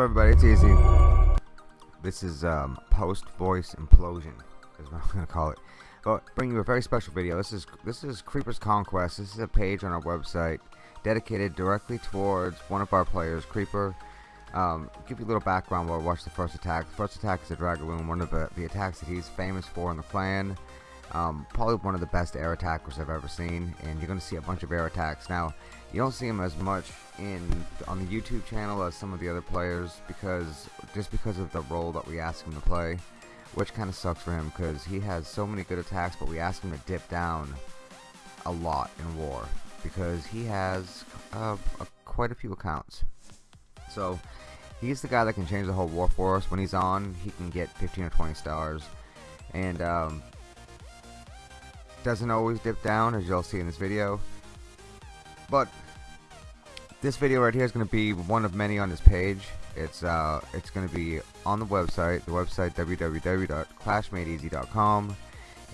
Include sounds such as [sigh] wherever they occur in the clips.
everybody? It's easy. This is um, post voice implosion, is what I'm gonna call it. But bring you a very special video. This is this is Creeper's Conquest. This is a page on our website dedicated directly towards one of our players, Creeper. Um, give you a little background while we watch the first attack. The first attack is a Dragaloon, one of the, the attacks that he's famous for in the clan. Um, probably one of the best air attackers I've ever seen, and you're to see a bunch of air attacks. Now, you don't see him as much in on the YouTube channel as some of the other players because just because of the role that we ask him to play, which kind of sucks for him because he has so many good attacks, but we ask him to dip down a lot in war because he has uh, quite a few accounts. So he's the guy that can change the whole war for us. When he's on, he can get 15 or 20 stars, and um, doesn't always dip down as you'll see in this video. But this video right here is going to be one of many on this page. It's uh it's going to be on the website the website www.clashmadeeasy.com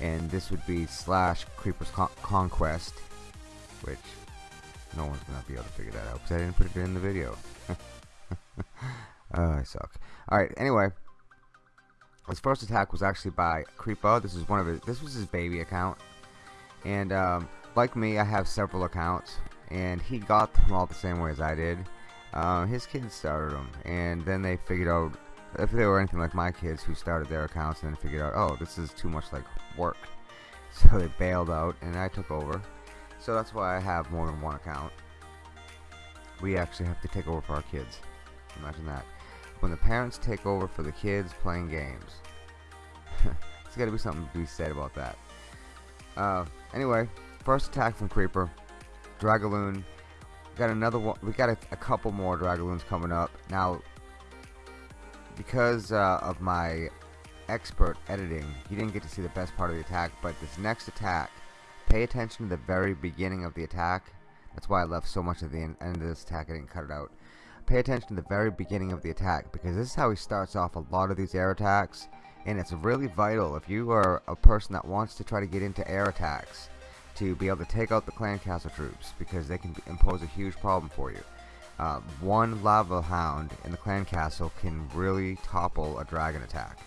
and this would be slash creepers Con conquest which no one's gonna be able to figure that out because I didn't put it in the video. [laughs] Uh, I suck alright anyway. His first attack was actually by Creeper. This is one of his this was his baby account and um, like me I have several accounts and he got them all the same way as I did. Uh, his kids started them and then they figured out if they were anything like my kids who started their accounts and then figured out oh this is too much like work. [laughs] So they bailed out and I took over. So that's why I have more than one account. We actually have to take over for our kids. Imagine that. When the parents take over for the kids playing games. There's got to be something to be said about that. Uh, anyway, first attack from Creeper. Dragaloon. Got another one. We got a, a couple more Dragaloons coming up. Now, because uh, of my expert editing, you didn't get to see the best part of the attack, but this next attack, pay attention to the very beginning of the attack. That's why I left so much of the end of this attack, I didn't cut it out. Pay attention to the very beginning of the attack, because this is how he starts off a lot of these air attacks and it's really vital if you are a person that wants to try to get into air attacks to be able to take out the clan castle troops because they can impose a huge problem for you. Uh, one lava hound in the clan castle can really topple a dragon attack.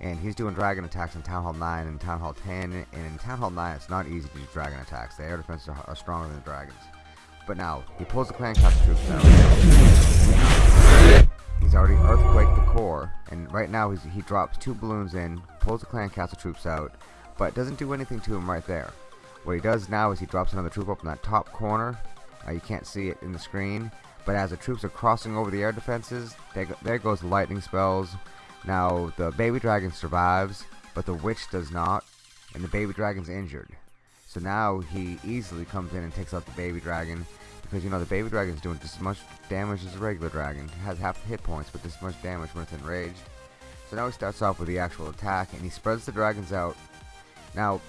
And he's doing dragon attacks in Town Hall 9 and Town Hall 10, and in Town Hall 9 it's not easy to do dragon attacks. The air defenses are, are stronger than the dragons. But now, he pulls the clan castle troops out. He's already earthquaked the core, and right now he drops two balloons in, pulls the clan castle troops out, but doesn't do anything to him right there. What he does now is he drops another troop up in that top corner. Uh, you can't see it in the screen, but as the troops are crossing over the air defenses, go, there goes the lightning spells. Now the baby dragon survives, but the witch does not, and the baby dragon's injured. So now he easily comes in and takes out the baby dragon, because, you know, the baby dragon is doing just as much damage as a regular dragon. It has half the hit points, but this much damage when it's enraged. So now he starts off with the actual attack, and he spreads the dragons out. Now,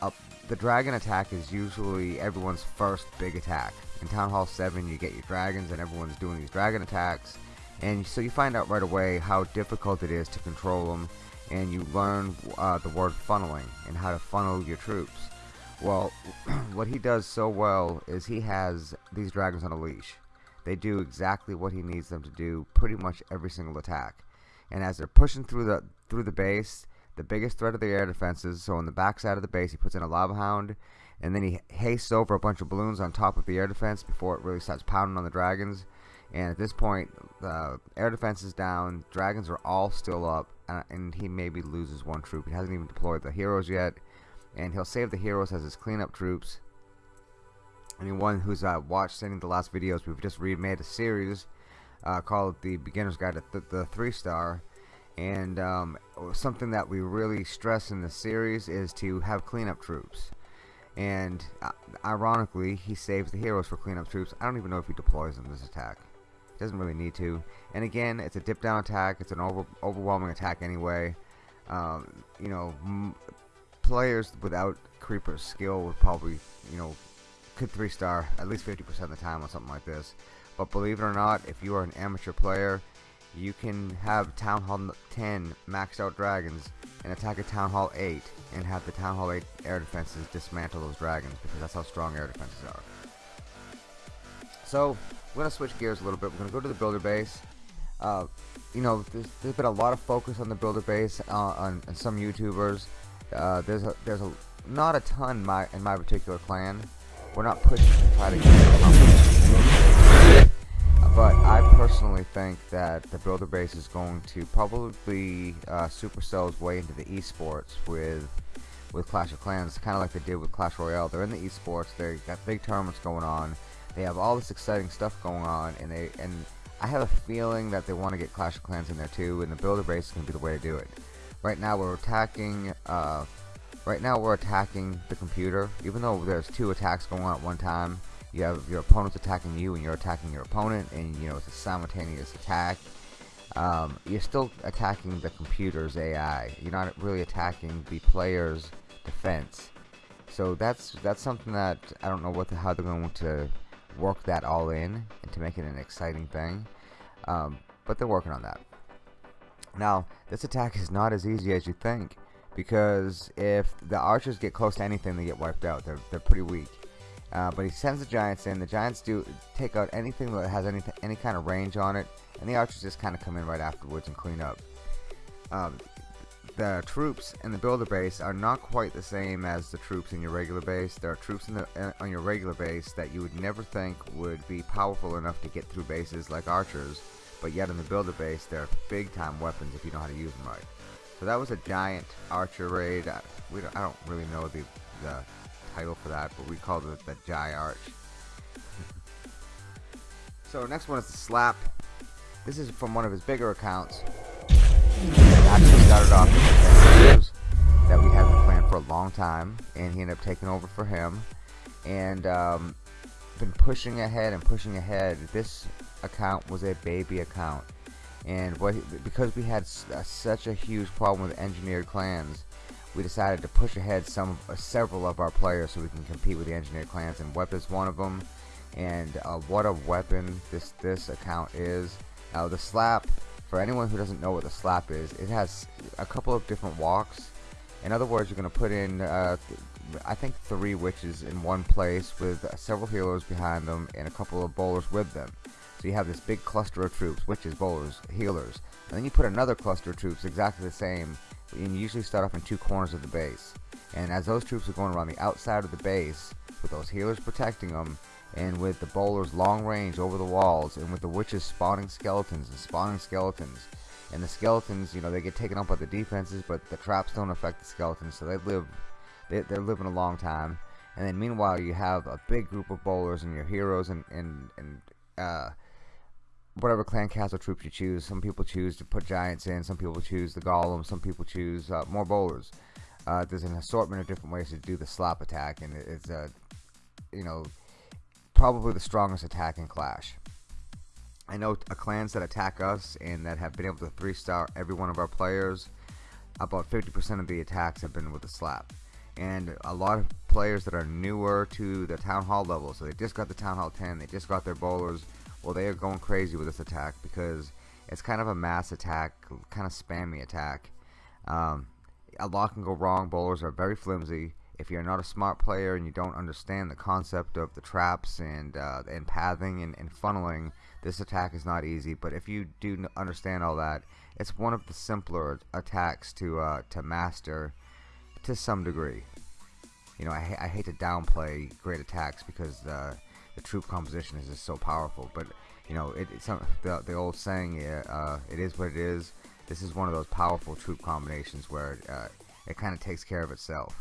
uh, the dragon attack is usually everyone's first big attack. In Town Hall 7, you get your dragons, and everyone's doing these dragon attacks. And so you find out right away how difficult it is to control them, and you learn uh, the word funneling, and how to funnel your troops. Well, [clears throat] what he does so well is he has these dragons on a leash. They do exactly what he needs them to do pretty much every single attack. And as they're pushing through the through the base, the biggest threat of the air defenses, so on the backside of the base he puts in a lava hound and then he hastes over a bunch of balloons on top of the air defense before it really starts pounding on the dragons. And at this point, the air defense is down, dragons are all still up, uh, and he maybe loses one troop. He hasn't even deployed the heroes yet and he'll save the heroes as his cleanup troops. Anyone who's uh, watched any of the last videos, we've just remade a series uh, called The Beginner's Guide to th the 3-Star. And um, something that we really stress in the series is to have cleanup troops. And uh, ironically, he saves the heroes for cleanup troops. I don't even know if he deploys them this attack. He doesn't really need to. And again, it's a dip down attack. It's an over overwhelming attack anyway. Um, you know, players without Creeper's skill would probably, you know, could 3-star at least 50% of the time on something like this. But believe it or not, if you are an amateur player, you can have Town Hall 10 maxed out dragons and attack a Town Hall 8 and have the Town Hall 8 air defenses dismantle those dragons because that's how strong air defenses are. So, we're going to switch gears a little bit. We're going to go to the builder base. Uh, you know, there's, there's been a lot of focus on the builder base uh, on, on, some YouTubers. Uh, there's a there's a not a ton my in my particular clan. We're not pushing to try to get but I personally think that the builder base is going to probably uh, supercell its way into the esports with with Clash of Clans, kind of like they did with Clash Royale. They're in the esports. They got big tournaments going on. They have all this exciting stuff going on, and they and I have a feeling that they want to get Clash of Clans in there too, and the builder base is going to be the way to do it. Right now, we're attacking. Uh, right now, we're attacking the computer, even though there's two attacks going on at one time you have your opponent's attacking you and you're attacking your opponent and you know it's a simultaneous attack. Um, you're still attacking the computer's AI you're not really attacking the player's defense. So that's that's something that I don't know what the, how they're going to work that all in and to make it an exciting thing. Um, but they're working on that now this attack is not as easy as you think because if the archers get close to anything they get wiped out they're, they're pretty weak uh, but he sends the Giants in. The Giants do take out anything that has any any kind of range on it, and the Archers just kind of come in right afterwards and clean up. Um, the troops in the builder base are not quite the same as the troops in your regular base. There are troops in the, uh, on your regular base that you would never think would be powerful enough to get through bases like archers, but yet in the builder base they're big time weapons if you know how to use them right. So that was a giant archer raid. I, we don't, I don't really know the, the title for that, but we called it the Jai Arch. [laughs] so next one is the Slap. This is from one of his bigger accounts. Actually started off that we had planned for a long time, and he ended up taking over for him, and um, been pushing ahead and pushing ahead. This account was a baby account, and what because we had uh, such a huge problem with engineered clans we decided to push ahead some uh, several of our players so we can compete with the engineered clans. And Wep is one of them and uh, what a weapon this this account is. Now the slap for anyone who doesn't know what the slap is it has a couple of different walks. In other words you're going to put in uh, I think three witches in one place with several healers behind them and a couple of bowlers with them so you have this big cluster of troops witches bowlers healers and then you put another cluster of troops exactly the same and you usually start off in two corners of the base. And as those troops are going around the outside of the base, with those healers protecting them, and with the bowlers long range over the walls, and with the witches spawning skeletons and spawning skeletons, and the skeletons, you know, they get taken up by the defenses, but the traps don't affect the skeletons, so they live, they, they're living a long time. And then meanwhile, you have a big group of bowlers and your heroes and and and uh, whatever clan castle troops you choose. Some people choose to put giants in, some people choose the golem, some people choose uh, more bowlers. Uh, there's an assortment of different ways to do the slap attack, and it's a, uh, you know, probably the strongest attack in Clash. I know clans that attack us and that have been able to three star every one of our players. About 50% of the attacks have been with the slap. And a lot of players that are newer to the town hall level, so they just got the town hall 10, they just got their bowlers, well they are going crazy with this attack because it's kind of a mass attack kind of spammy attack. Um, a lot can go wrong. Bowlers are very flimsy. If you're not a smart player and you don't understand the concept of the traps and uh, and pathing and, and funneling this attack is not easy. But if you do understand all that it's one of the simpler attacks to uh, to master to some degree. You know I, I hate to downplay great attacks because uh, the troop composition is just so powerful. But you know, it, it's the the old saying, uh, it is what it is. This is one of those powerful troop combinations where uh, it kind of takes care of itself.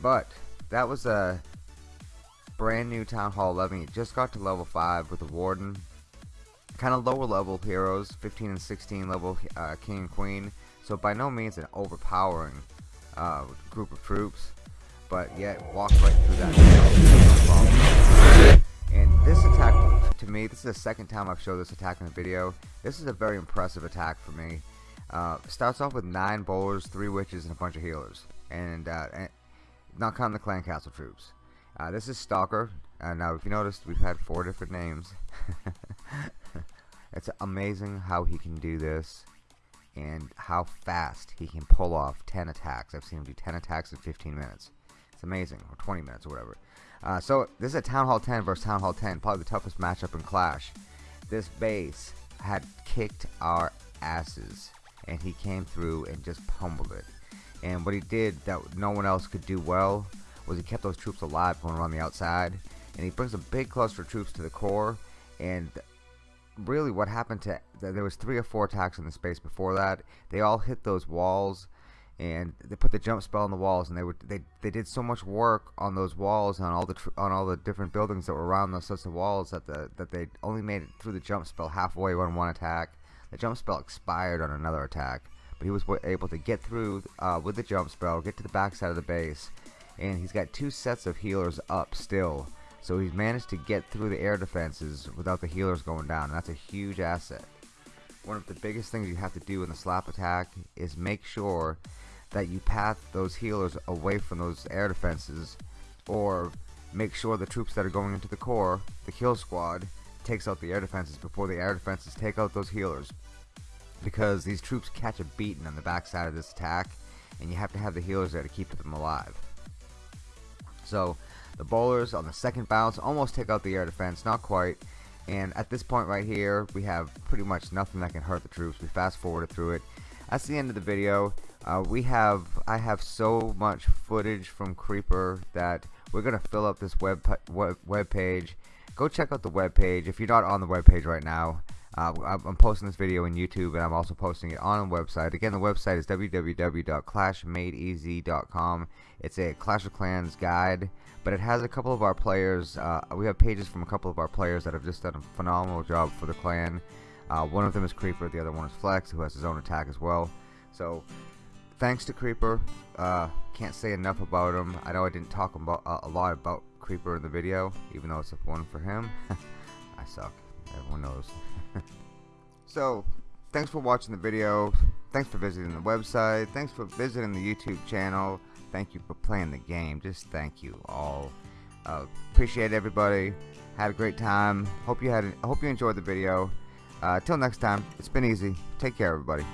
But that was a brand new Town Hall 11. It just got to level 5 with the Warden. Kind of lower level heroes, 15 and 16 level uh, King and Queen. So by no means an overpowering uh, group of troops but yet walked right through that. And this attack, to me, this is the second time I've showed this attack in the video. This is a very impressive attack for me. Uh, starts off with nine bowlers, three witches, and a bunch of healers, and, uh, and not counting the clan castle troops. Uh, this is Stalker. Uh, now, if you noticed, we've had four different names. [laughs] it's amazing how he can do this and how fast he can pull off 10 attacks. I've seen him do 10 attacks in 15 minutes. Amazing. Or 20 minutes or whatever. Uh, so this is a Town Hall 10 versus Town Hall 10, probably the toughest matchup in Clash. This base had kicked our asses, and he came through and just pummeled it. And what he did that no one else could do well was he kept those troops alive going around the outside, and he brings a big cluster of troops to the core. And really, what happened to there was three or four attacks in the space before that. They all hit those walls and they put the jump spell on the walls and they would they they did so much work on those walls on all the on all the different buildings that were around those sets of walls that the that they only made it through the jump spell halfway on one attack. The jump spell expired on another attack but he was able to get through uh, with the jump spell get to the back side of the base and he's got two sets of healers up still. So he's managed to get through the air defenses without the healers going down and that's a huge asset one of the biggest things you have to do in the slap attack is make sure that you path those healers away from those air defenses or make sure the troops that are going into the core, the kill squad, takes out the air defenses before the air defenses take out those healers. Because these troops catch a beating on the backside of this attack and you have to have the healers there to keep them alive. So the bowlers on the second bounce almost take out the air defense, not quite. And at this point right here, we have pretty much nothing that can hurt the troops. We fast forwarded through it. That's the end of the video. Uh, we have I have so much footage from Creeper that we're gonna fill up this web web, page. Go check out the web page if you're not on the web page right now. Uh, I'm posting this video on YouTube and I'm also posting it on a website. Again, the website is www.clashmadeeasy.com. It's a Clash of Clans guide, but it has a couple of our players. Uh, we have pages from a couple of our players that have just done a phenomenal job for the clan. Uh, one of them is Creeper, the other one is Flex, who has his own attack as well. So thanks to Creeper. Uh, can't say enough about him. I know I didn't talk about a lot about Creeper in the video, even though it's a one for him. [laughs] I suck. Everyone knows. [laughs] so, thanks for watching the video. Thanks for visiting the website. Thanks for visiting the YouTube channel. Thank you for playing the game. Just thank you all. Uh, appreciate everybody. Had a great time. Hope you had. hope you enjoyed the video. Uh, till next time, it's been easy. Take care, everybody.